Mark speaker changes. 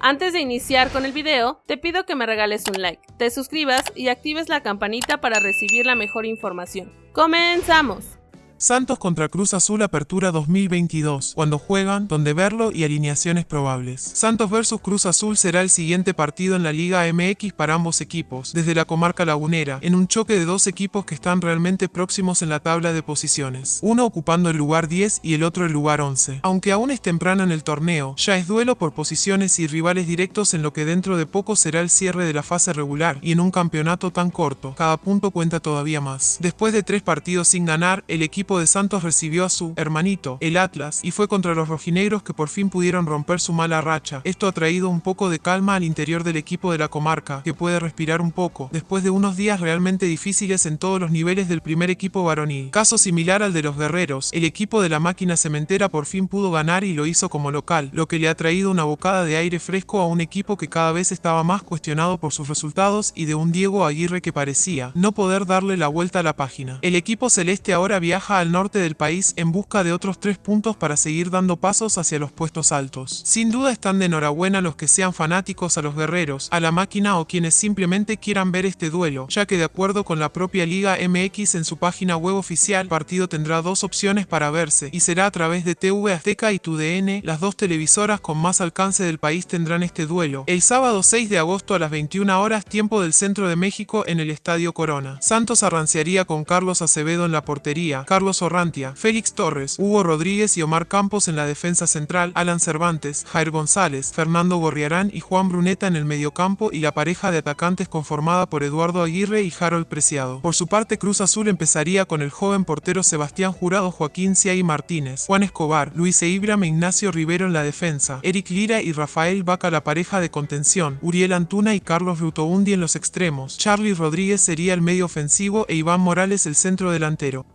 Speaker 1: Antes de iniciar con el video, te pido que me regales un like, te suscribas y actives la campanita para recibir la mejor información. ¡Comenzamos!
Speaker 2: Santos contra Cruz Azul Apertura 2022, cuando juegan, donde verlo y alineaciones probables. Santos vs Cruz Azul será el siguiente partido en la Liga MX para ambos equipos, desde la comarca lagunera, en un choque de dos equipos que están realmente próximos en la tabla de posiciones, uno ocupando el lugar 10 y el otro el lugar 11. Aunque aún es temprano en el torneo, ya es duelo por posiciones y rivales directos en lo que dentro de poco será el cierre de la fase regular, y en un campeonato tan corto, cada punto cuenta todavía más. Después de tres partidos sin ganar, el equipo de Santos recibió a su hermanito, el Atlas, y fue contra los rojinegros que por fin pudieron romper su mala racha. Esto ha traído un poco de calma al interior del equipo de la comarca, que puede respirar un poco, después de unos días realmente difíciles en todos los niveles del primer equipo varonil. Caso similar al de los guerreros, el equipo de la máquina cementera por fin pudo ganar y lo hizo como local, lo que le ha traído una bocada de aire fresco a un equipo que cada vez estaba más cuestionado por sus resultados y de un Diego Aguirre que parecía no poder darle la vuelta a la página. El equipo celeste ahora viaja al norte del país en busca de otros tres puntos para seguir dando pasos hacia los puestos altos. Sin duda están de enhorabuena los que sean fanáticos a los guerreros, a la máquina o quienes simplemente quieran ver este duelo, ya que de acuerdo con la propia Liga MX en su página web oficial, el partido tendrá dos opciones para verse, y será a través de TV Azteca y TUDN, las dos televisoras con más alcance del país tendrán este duelo. El sábado 6 de agosto a las 21 horas, tiempo del centro de México en el Estadio Corona. Santos arranciaría con Carlos Acevedo en la portería, Orrantia, Félix Torres, Hugo Rodríguez y Omar Campos en la defensa central, Alan Cervantes, Jair González, Fernando Gorriarán y Juan Bruneta en el mediocampo y la pareja de atacantes conformada por Eduardo Aguirre y Harold Preciado. Por su parte, Cruz Azul empezaría con el joven portero Sebastián Jurado, Joaquín Ciay Martínez, Juan Escobar, Luis Eibram e Ignacio Rivero en la defensa, Eric Lira y Rafael Vaca la pareja de contención, Uriel Antuna y Carlos Rutoundi en los extremos, Charlie Rodríguez sería el medio ofensivo e Iván Morales el centro delantero.